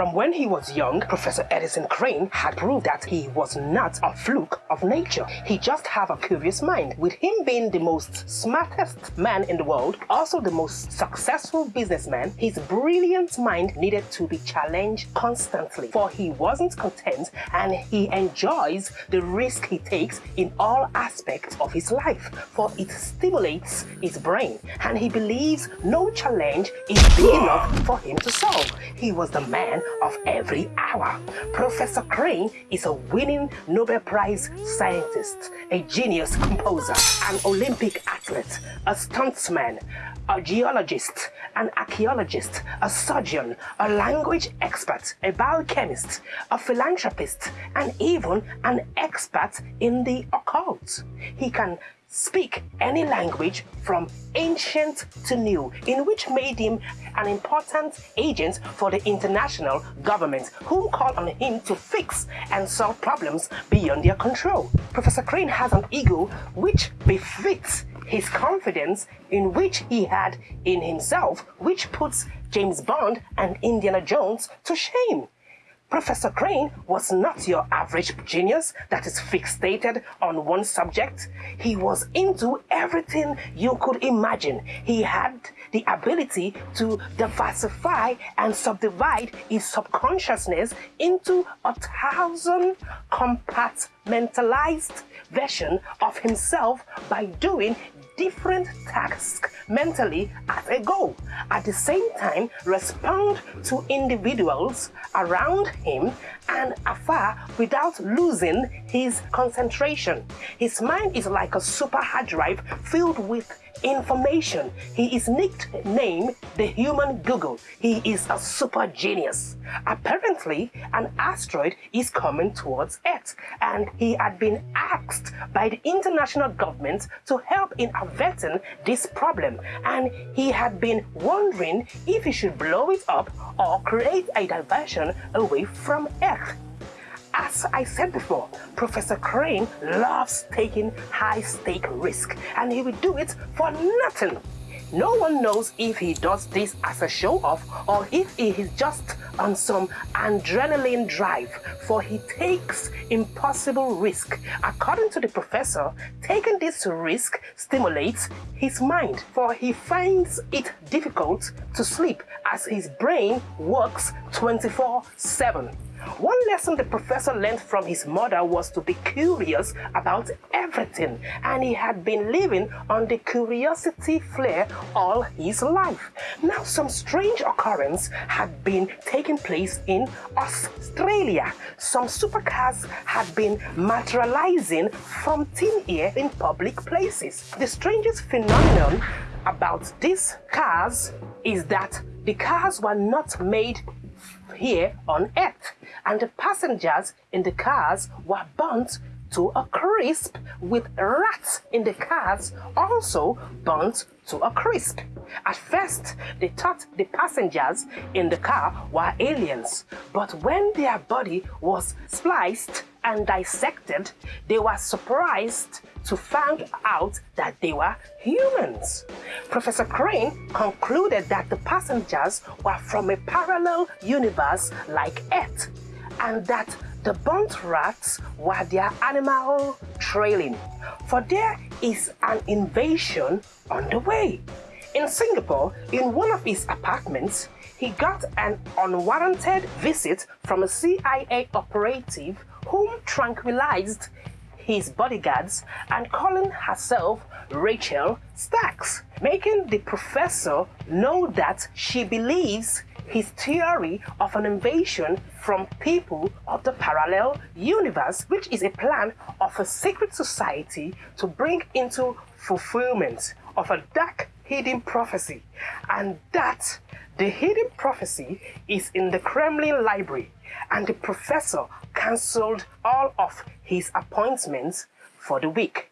From when he was young, Professor Edison Crane had proved that he was not a fluke of nature. He just had a curious mind. With him being the most smartest man in the world, also the most successful businessman, his brilliant mind needed to be challenged constantly. For he wasn't content and he enjoys the risk he takes in all aspects of his life, for it stimulates his brain and he believes no challenge is big enough for him to solve. He was the man of every hour. Professor Crane is a winning Nobel Prize scientist, a genius composer, an Olympic athlete, a stuntsman, a geologist, an archaeologist, a surgeon, a language expert, a biochemist, a philanthropist, and even an expert in the occult. He can speak any language from ancient to new, in which made him an important agent for the international government who called on him to fix and solve problems beyond their control. Professor Crane has an ego which befits his confidence in which he had in himself, which puts James Bond and Indiana Jones to shame. Professor Crane was not your average genius that is fixated on one subject. He was into everything you could imagine. He had the ability to diversify and subdivide his subconsciousness into a thousand compartmentalized version of himself by doing different tasks mentally at a go. At the same time, respond to individuals around him and afar without losing his concentration. His mind is like a super hard drive filled with information. He is nicknamed the human Google. He is a super genius. Apparently, an asteroid is coming towards Earth and he had been asked by the international government to help in averting this problem and he had been wondering if he should blow it up or create a diversion away from Earth. As I said before, Professor Crane loves taking high-stake risk and he will do it for nothing. No one knows if he does this as a show-off or if he is just on some adrenaline drive, for he takes impossible risk. According to the professor, taking this risk stimulates his mind, for he finds it difficult to sleep as his brain works 24-7. One lesson the professor learned from his mother was to be curious about everything, and he had been living on the curiosity flare all his life. Now, some strange occurrence had been taking place in Australia. Some supercars had been materializing from thin air in public places. The strangest phenomenon about these cars is that the cars were not made here on Earth, and the passengers in the cars were burnt to a crisp, with rats in the cars also burnt to a crisp. At first, they thought the passengers in the car were aliens, but when their body was spliced and dissected, they were surprised to find out that they were humans. Professor Crane concluded that the passengers were from a parallel universe like Earth and that the burnt rats were their animal trailing, for there is an invasion on the way. In Singapore, in one of his apartments, he got an unwarranted visit from a CIA operative whom tranquilized his bodyguards and calling herself Rachel Stacks, making the professor know that she believes his theory of an invasion from people of the parallel universe, which is a plan of a secret society to bring into fulfillment of a dark hidden prophecy. And that the hidden prophecy is in the Kremlin library, and the professor cancelled all of his appointments for the week.